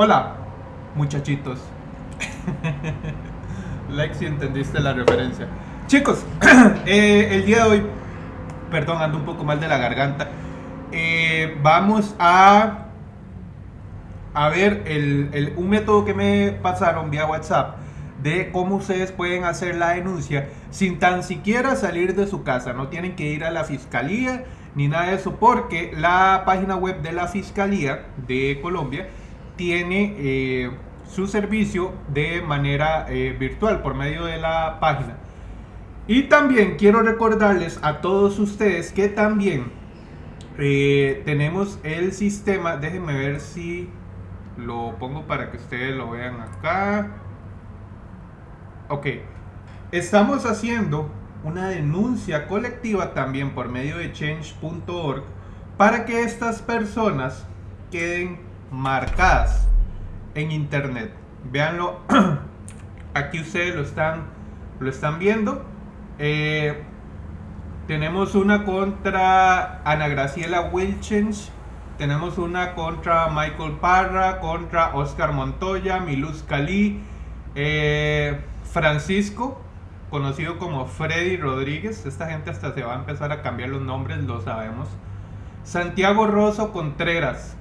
Hola, muchachitos. like si entendiste la referencia. Chicos, eh, el día de hoy, perdón, ando un poco mal de la garganta. Eh, vamos a a ver el, un método que me pasaron vía WhatsApp de cómo ustedes pueden hacer la denuncia sin tan siquiera salir de su casa. No tienen que ir a la fiscalía ni nada de eso, porque la página web de la Fiscalía de Colombia tiene eh, su servicio de manera eh, virtual por medio de la página. Y también quiero recordarles a todos ustedes que también eh, tenemos el sistema, déjenme ver si lo pongo para que ustedes lo vean acá. Ok, estamos haciendo una denuncia colectiva también por medio de change.org para que estas personas queden marcadas en internet. Veanlo, aquí ustedes lo están, lo están viendo. Eh, tenemos una contra Ana Graciela Wilchens, tenemos una contra Michael Parra, contra Oscar Montoya, Miluz Cali, eh, Francisco, conocido como Freddy Rodríguez. Esta gente hasta se va a empezar a cambiar los nombres, lo sabemos. Santiago Rosso Contreras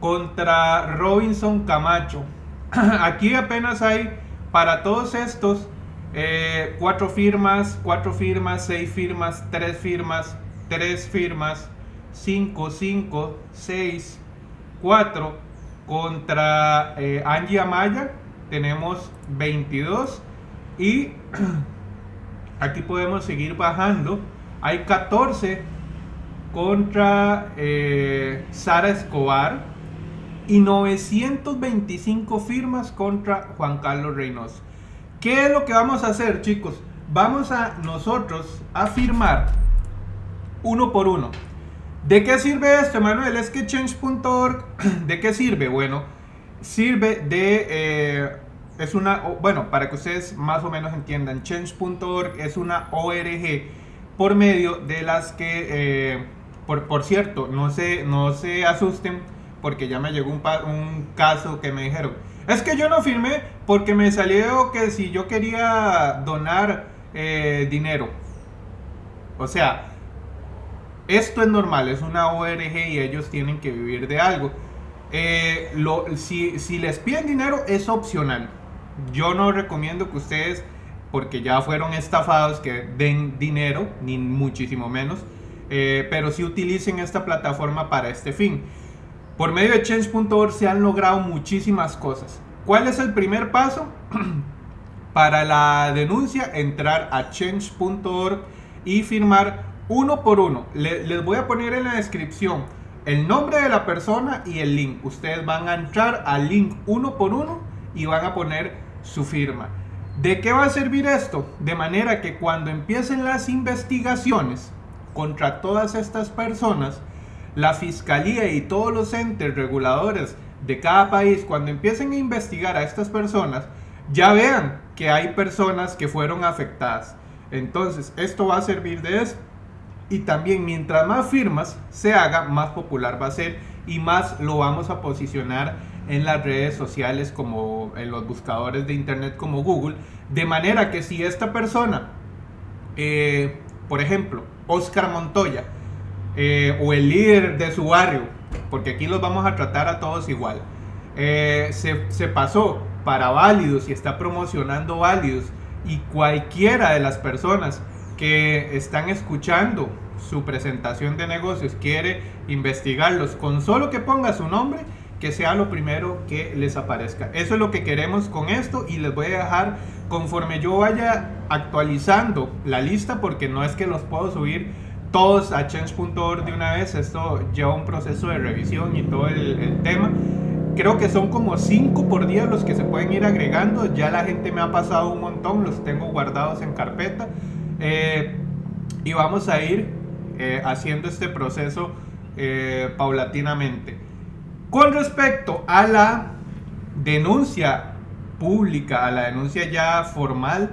contra Robinson Camacho. Aquí apenas hay para todos estos eh, cuatro firmas, cuatro firmas, seis firmas, tres firmas, tres firmas, cinco, cinco, seis, cuatro. Contra eh, Angie Amaya tenemos 22 y aquí podemos seguir bajando. Hay 14 contra eh, Sara Escobar y 925 firmas contra Juan Carlos Reynoso. ¿Qué es lo que vamos a hacer, chicos? Vamos a nosotros a firmar uno por uno. ¿De qué sirve esto, Manuel? Es que change.org, ¿de qué sirve? Bueno, sirve de eh, es una, bueno, para que ustedes más o menos entiendan, change.org es una ORG por medio de las que, eh, por, por, cierto, no se, no se asusten porque ya me llegó un, caso que me dijeron, es que yo no firmé porque me salió que si yo quería donar eh, dinero. O sea, esto es normal, es una ORG y ellos tienen que vivir de algo. Eh, si, si les piden dinero es opcional yo no recomiendo que ustedes, porque ya fueron estafados, que den dinero, ni muchísimo menos, eh, pero sí utilicen esta plataforma para este fin. Por medio de change.org se han logrado muchísimas cosas. ¿Cuál es el primer paso? para la denuncia, entrar a change.org y firmar uno por uno. les voy a poner en la descripción el nombre de la persona y el link. Ustedes van a entrar al link uno por uno y van a poner su firma. ¿De qué va a servir esto? De manera que cuando empiecen las investigaciones contra todas estas personas, la fiscalía y todos los entes reguladores de cada país, cuando empiecen a investigar a estas personas, ya vean que hay personas que fueron afectadas. Entonces, esto va a servir de eso. Y también mientras más firmas se haga, más popular va a ser y más lo vamos a posicionar en las redes sociales como en los buscadores de internet como Google, de manera que si esta persona, eh, por ejemplo, Oscar Montoya, eh, o el líder de su barrio, porque aquí los vamos a tratar a todos igual, eh, se, se pasó para válidos y está promocionando válidos y cualquiera de las personas que están escuchando su presentación de negocios quiere investigarlos con solo que ponga su nombre, que sea lo primero que les aparezca. Eso es lo que queremos con esto y les voy a dejar conforme yo vaya actualizando la lista porque no es que los puedo subir todos a change.org de una vez, esto lleva un proceso de revisión y todo el, tema. Creo que son como 5 por día los que se pueden ir agregando, ya la gente me ha pasado un montón, los tengo guardados en carpeta eh, y vamos a ir eh, haciendo este proceso eh, paulatinamente. Con respecto a la denuncia pública, a la denuncia ya formal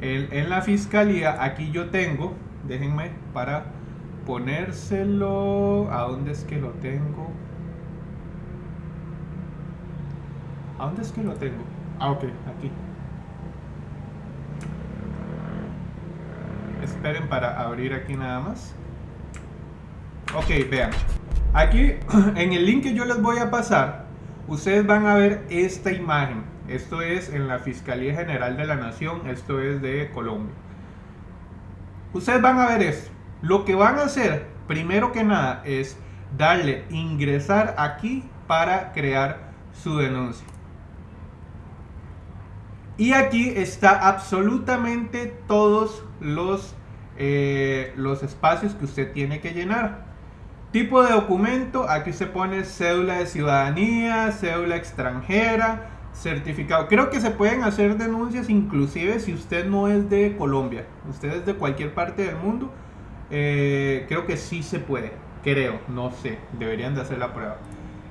en, la fiscalía, aquí yo tengo, déjenme para ponérselo, ¿a dónde es que lo tengo? ¿A dónde es que lo tengo? Ah, ok, aquí. Esperen para abrir aquí nada más. Ok, vean. Aquí en el link que yo les voy a pasar, ustedes van a ver esta imagen. Esto es en la Fiscalía General de la Nación, esto es de Colombia. Ustedes van a ver esto. Lo que van a hacer, primero que nada, es darle ingresar aquí para crear su denuncia. Y aquí está absolutamente todos los, eh, los espacios que usted tiene que llenar. Tipo de documento, aquí se pone cédula de ciudadanía, cédula extranjera, certificado. Creo que se pueden hacer denuncias inclusive si usted no es de Colombia, usted es de cualquier parte del mundo. Eh, creo que sí se puede, creo, no sé, deberían de hacer la prueba.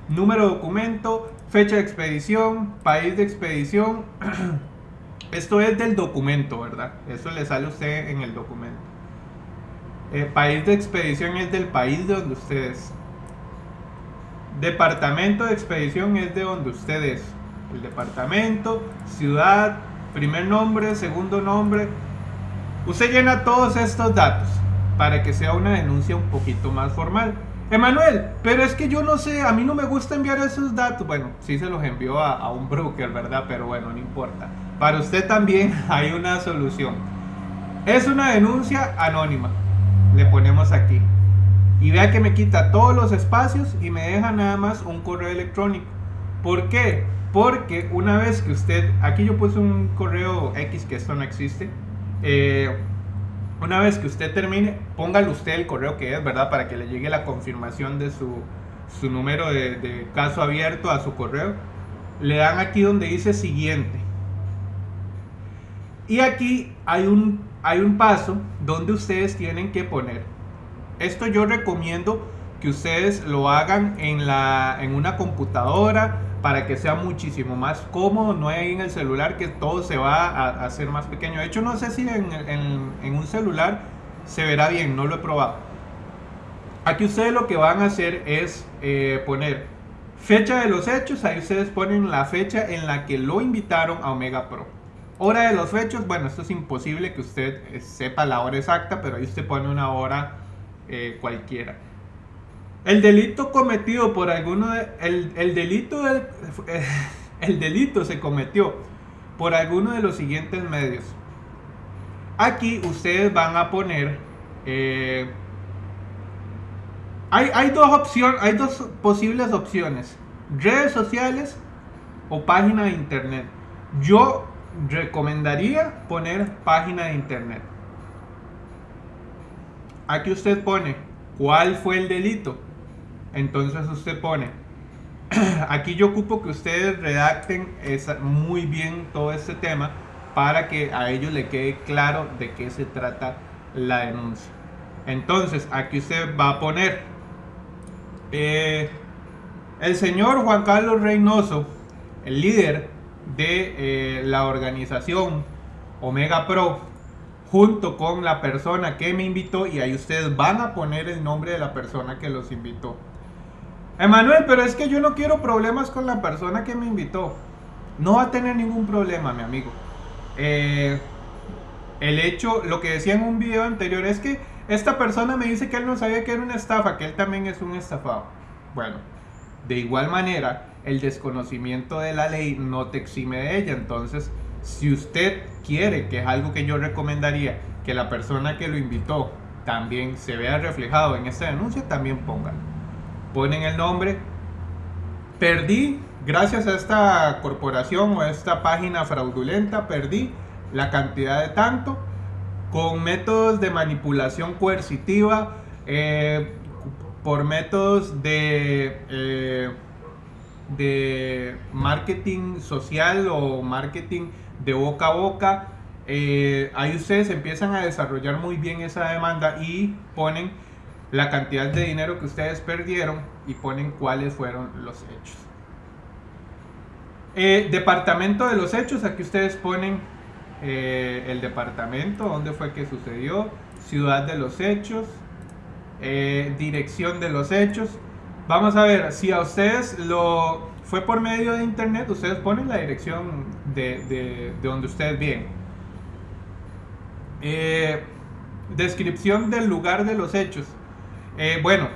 Número de documento, fecha de expedición, país de expedición. Esto es del documento, ¿verdad? Eso le sale a usted en el documento. El país de expedición es del país de donde usted es. Departamento de expedición es de donde usted es. El departamento, ciudad, primer nombre, segundo nombre. Usted llena todos estos datos para que sea una denuncia un poquito más formal. Emanuel, pero es que yo no sé, a mí no me gusta enviar esos datos. Bueno, sí se los envió a, un broker, ¿verdad? Pero bueno, no importa. Para usted también hay una solución. Es una denuncia anónima. Le ponemos aquí. Y vea que me quita todos los espacios y me deja nada más un correo electrónico. ¿Por qué? Porque una vez que usted, aquí yo puse un correo X que esto no existe. Eh, una vez que usted termine, póngale usted el correo que es, ¿verdad? Para que le llegue la confirmación de su, su número de, caso abierto a su correo. Le dan aquí donde dice siguiente. Y aquí hay un, hay un paso donde ustedes tienen que poner. Esto yo recomiendo que ustedes lo hagan en, la, en una computadora para que sea muchísimo más cómodo, no hay en el celular que todo se va a, hacer más pequeño. De hecho, no sé si en, un celular se verá bien, no lo he probado. Aquí ustedes lo que van a hacer es eh, poner fecha de los hechos, ahí ustedes ponen la fecha en la que lo invitaron a Omega Pro. Hora de los hechos, bueno, esto es imposible que usted eh, sepa la hora exacta, pero ahí usted pone una hora eh, cualquiera. El delito cometido por alguno de, el, delito el delito se cometió por alguno de los siguientes medios. Aquí ustedes van a poner eh, hay, hay, dos opciones, hay dos posibles opciones, redes sociales o página de internet. Yo recomendaría poner página de internet. Aquí usted pone cuál fue el delito entonces usted pone, aquí yo ocupo que ustedes redacten muy bien todo este tema para que a ellos le quede claro de qué se trata la denuncia. Entonces aquí usted va a poner, eh, el señor Juan Carlos Reynoso, el líder de eh, la organización Omega Pro, junto con la persona que me invitó y ahí ustedes van a poner el nombre de la persona que los invitó. Emanuel, pero es que yo no quiero problemas con la persona que me invitó. No va a tener ningún problema, mi amigo. Eh, el hecho, lo que decía en un video anterior es que esta persona me dice que él no sabía que era una estafa, que él también es un estafado. Bueno, de igual manera, el desconocimiento de la ley no te exime de ella. Entonces, si usted quiere, que es algo que yo recomendaría, que la persona que lo invitó también se vea reflejado en esta denuncia, también póngalo ponen el nombre. Perdí, gracias a esta corporación o a esta página fraudulenta, perdí la cantidad de tanto con métodos de manipulación coercitiva, eh, por métodos de, eh, de marketing social o marketing de boca a boca. Eh, ahí ustedes empiezan a desarrollar muy bien esa demanda y ponen la cantidad de dinero que ustedes perdieron y ponen cuáles fueron los hechos. Eh, departamento de los hechos, aquí ustedes ponen eh, el departamento, dónde fue que sucedió, ciudad de los hechos, eh, dirección de los hechos. Vamos a ver, si a ustedes lo fue por medio de internet, ustedes ponen la dirección de, de, de donde ustedes viven. Eh, descripción del lugar de los hechos. Eh, bueno,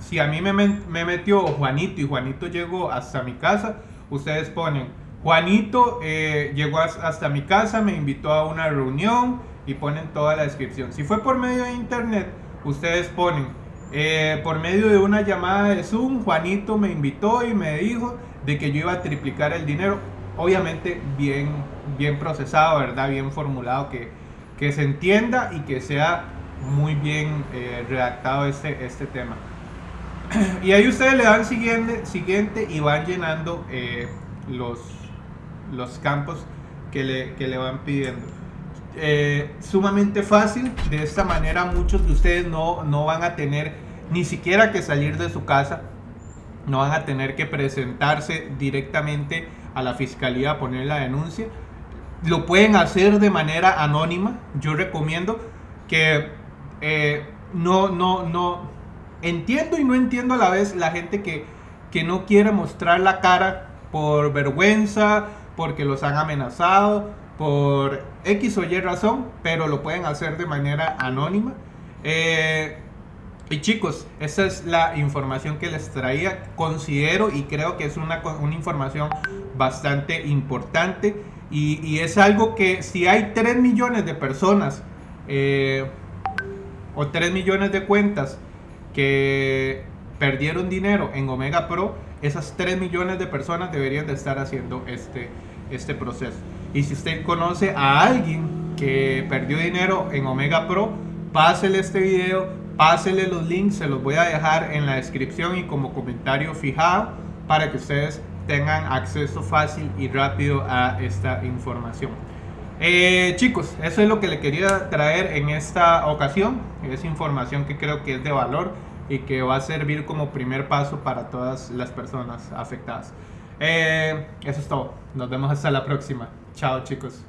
si a mí me, me, metió Juanito y Juanito llegó hasta mi casa, ustedes ponen, Juanito eh, llegó hasta mi casa, me invitó a una reunión y ponen toda la descripción. Si fue por medio de internet, ustedes ponen, eh, por medio de una llamada de Zoom, Juanito me invitó y me dijo de que yo iba a triplicar el dinero. Obviamente bien, bien procesado, ¿verdad? Bien formulado, que, que se entienda y que sea muy bien eh, redactado este, este tema. Y ahí ustedes le dan siguiente, siguiente y van llenando eh, los, los campos que le, que le van pidiendo. Eh, sumamente fácil, de esta manera muchos de ustedes no, no van a tener ni siquiera que salir de su casa, no van a tener que presentarse directamente a la fiscalía a poner la denuncia. Lo pueden hacer de manera anónima. Yo recomiendo que eh, no, no, no, entiendo y no entiendo a la vez la gente que, que no quiere mostrar la cara por vergüenza, porque los han amenazado, por X o Y razón, pero lo pueden hacer de manera anónima. Eh, y chicos, esa es la información que les traía. Considero y creo que es una, una información bastante importante. Y, y, es algo que si hay 3 millones de personas eh, o 3 millones de cuentas que perdieron dinero en Omega Pro, esas 3 millones de personas deberían de estar haciendo este, este proceso. Y si usted conoce a alguien que perdió dinero en Omega Pro, pásele este video, pásele los links, se los voy a dejar en la descripción y como comentario fijado para que ustedes tengan acceso fácil y rápido a esta información. Eh, chicos, eso es lo que le quería traer en esta ocasión. Es información que creo que es de valor y que va a servir como primer paso para todas las personas afectadas. Eh, eso es todo. Nos vemos hasta la próxima. Chao chicos.